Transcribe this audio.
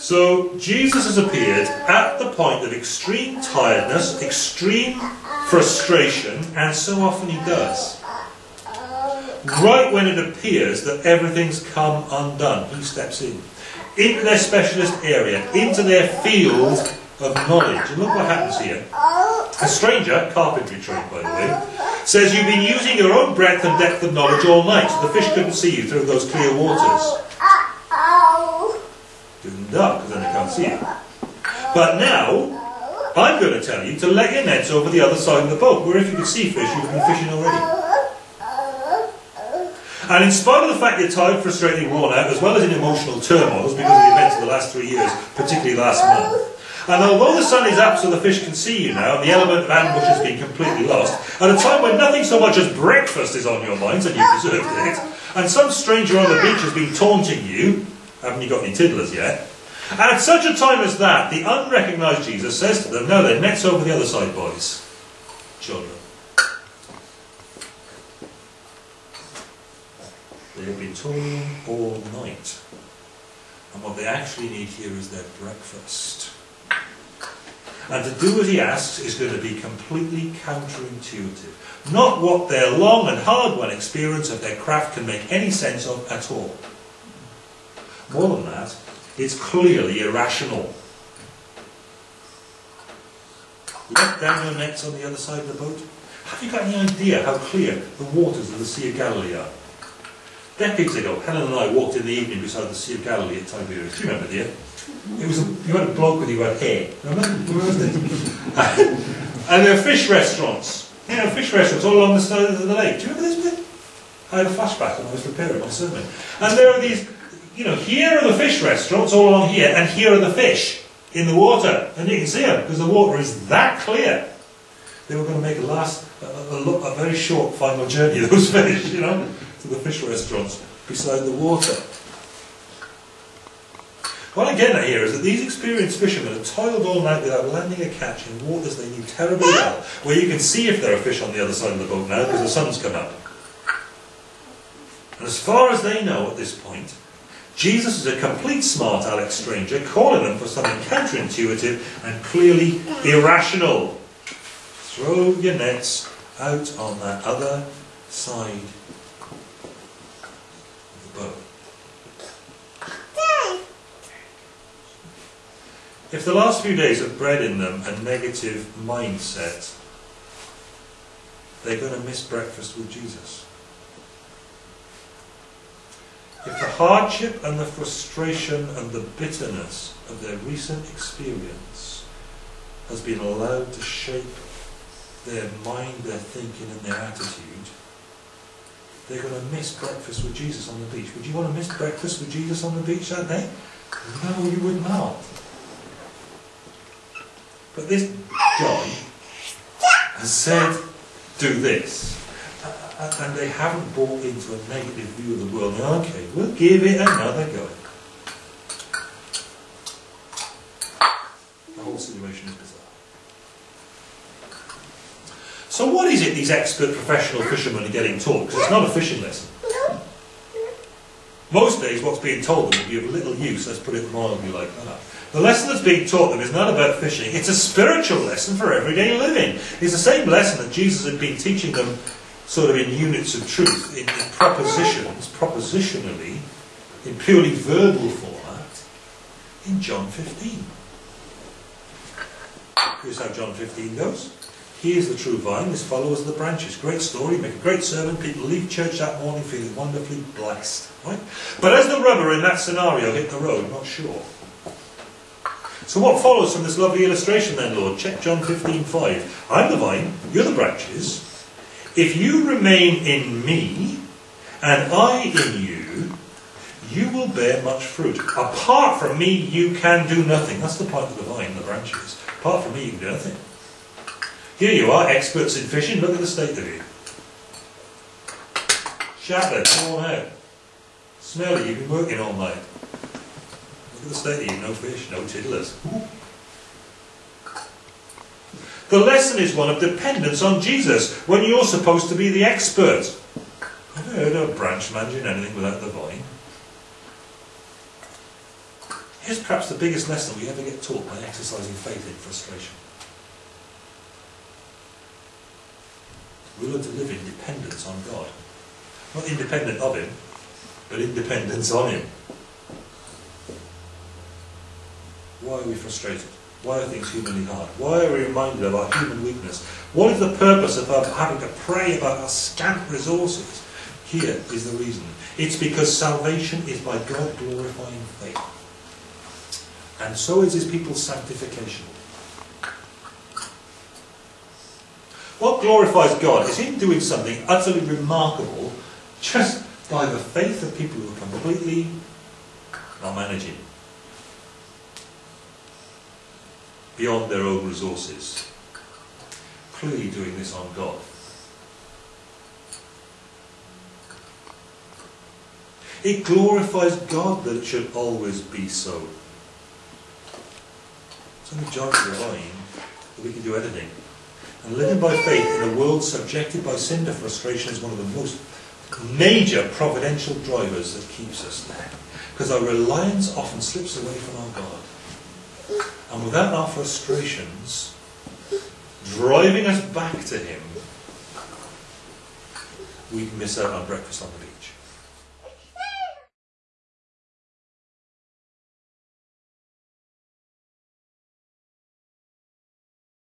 So Jesus has appeared at the point of extreme tiredness, extreme frustration, and so often he does. Right when it appears that everything's come undone, he steps in. Into their specialist area, into their field of knowledge. And look what happens here. A stranger, carpentry trained by the way, says you've been using your own breadth and depth of knowledge all night, the fish couldn't see you through those clear waters. Doing dark, because then they can't see you. But now, I'm going to tell you to let your nets over the other side of the boat, where if you could see fish, you've been fishing already. And in spite of the fact you're tired, frustrated, worn out, as well as in emotional turmoils because of the events of the last three years, particularly last month, and although the sun is up so the fish can see you now, and the element of ambush has been completely lost, at a time when nothing so much as breakfast is on your minds, and you deserved it, and some stranger on the beach has been taunting you, haven't you got any tiddlers yet? At such a time as that, the unrecognised Jesus says to them, No, their net's over the other side, boys. Children. They have been toiling all night. And what they actually need here is their breakfast. And to do what he asks is going to be completely counterintuitive. Not what their long and hard won experience of their craft can make any sense of at all. More than that, it's clearly irrational. Let down your nets on the other side of the boat. Have you got any idea how clear the waters of the Sea of Galilee are? Decades ago, Helen and I walked in the evening beside the Sea of Galilee at Tiberias. Do you remember, dear? It was a, you had a bloke with you had hair. Remember? and there were fish restaurants. You know, fish restaurants all along the side of the lake. Do you remember this bit? I had a flashback when I was preparing my sermon. And there are these, you know, here are the fish restaurants all along here, and here are the fish in the water. And you can see them because the water is that clear. They were going to make a last, a, a, a very short final journey, those fish, you know, to the fish restaurants beside the water. What I get at here is that these experienced fishermen have toiled all night without landing a catch in waters they knew terribly well, where you can see if there are fish on the other side of the boat now because the sun's come up. And as far as they know at this point, Jesus is a complete smart Alex stranger calling them for something counterintuitive and clearly irrational. Throw your nets out on that other side of the boat. If the last few days have bred in them a negative mindset, they're going to miss breakfast with Jesus. If the hardship and the frustration and the bitterness of their recent experience has been allowed to shape their mind, their thinking, and their attitude, they're going to miss breakfast with Jesus on the beach. Would you want to miss breakfast with Jesus on the beach that day? No, you would not. But this guy has said, do this. And they haven't bought into a negative view of the world. Okay, we'll give it another go. The whole situation is bizarre. So what is it these expert professional fishermen are getting taught? Because it's not a fishing lesson. Most days what's being told them will be of little use, let's put it mildly like that. The lesson that's being taught them is not about fishing, it's a spiritual lesson for everyday living. It's the same lesson that Jesus had been teaching them sort of in units of truth, in, in propositions, propositionally, in purely verbal format, in John 15. Here's how John 15 goes. He is the true vine, his followers are the branches. Great story, make a great sermon. People leave church that morning feeling wonderfully blessed. Right? But as the rubber in that scenario hit the road, not sure. So what follows from this lovely illustration then, Lord? Check John 15:5. I'm the vine, you're the branches. If you remain in me, and I in you, you will bear much fruit. Apart from me, you can do nothing. That's the point of the vine, the branches. Apart from me, you can do nothing. Here you are, experts in fishing. Look at the state of you. Shattered, worn out. Smelly, you've been working all night. Look at the state of you, no fish, no tiddlers. The lesson is one of dependence on Jesus, when you're supposed to be the expert. I've heard of branch managing anything without the vine. Here's perhaps the biggest lesson we ever get taught by exercising faith in frustration. We learn to live in dependence on God. Not independent of Him, but independence on Him. Why are we frustrated? Why are things humanly hard? Why are we reminded of our human weakness? What is the purpose of our having to pray about our scant resources? Here is the reason. It's because salvation is by God glorifying faith. And so is his people's sanctification. What glorifies God is Him doing something utterly remarkable just by the faith of people who are completely not managing. Beyond their own resources. Clearly doing this on God. It glorifies God that it should always be so. It's only John divine that we can do anything. And living by faith in a world subjected by sin to frustration is one of the most major providential drivers that keeps us there. Because our reliance often slips away from our God. And without our frustrations driving us back to Him, we'd miss out on breakfast on the beach.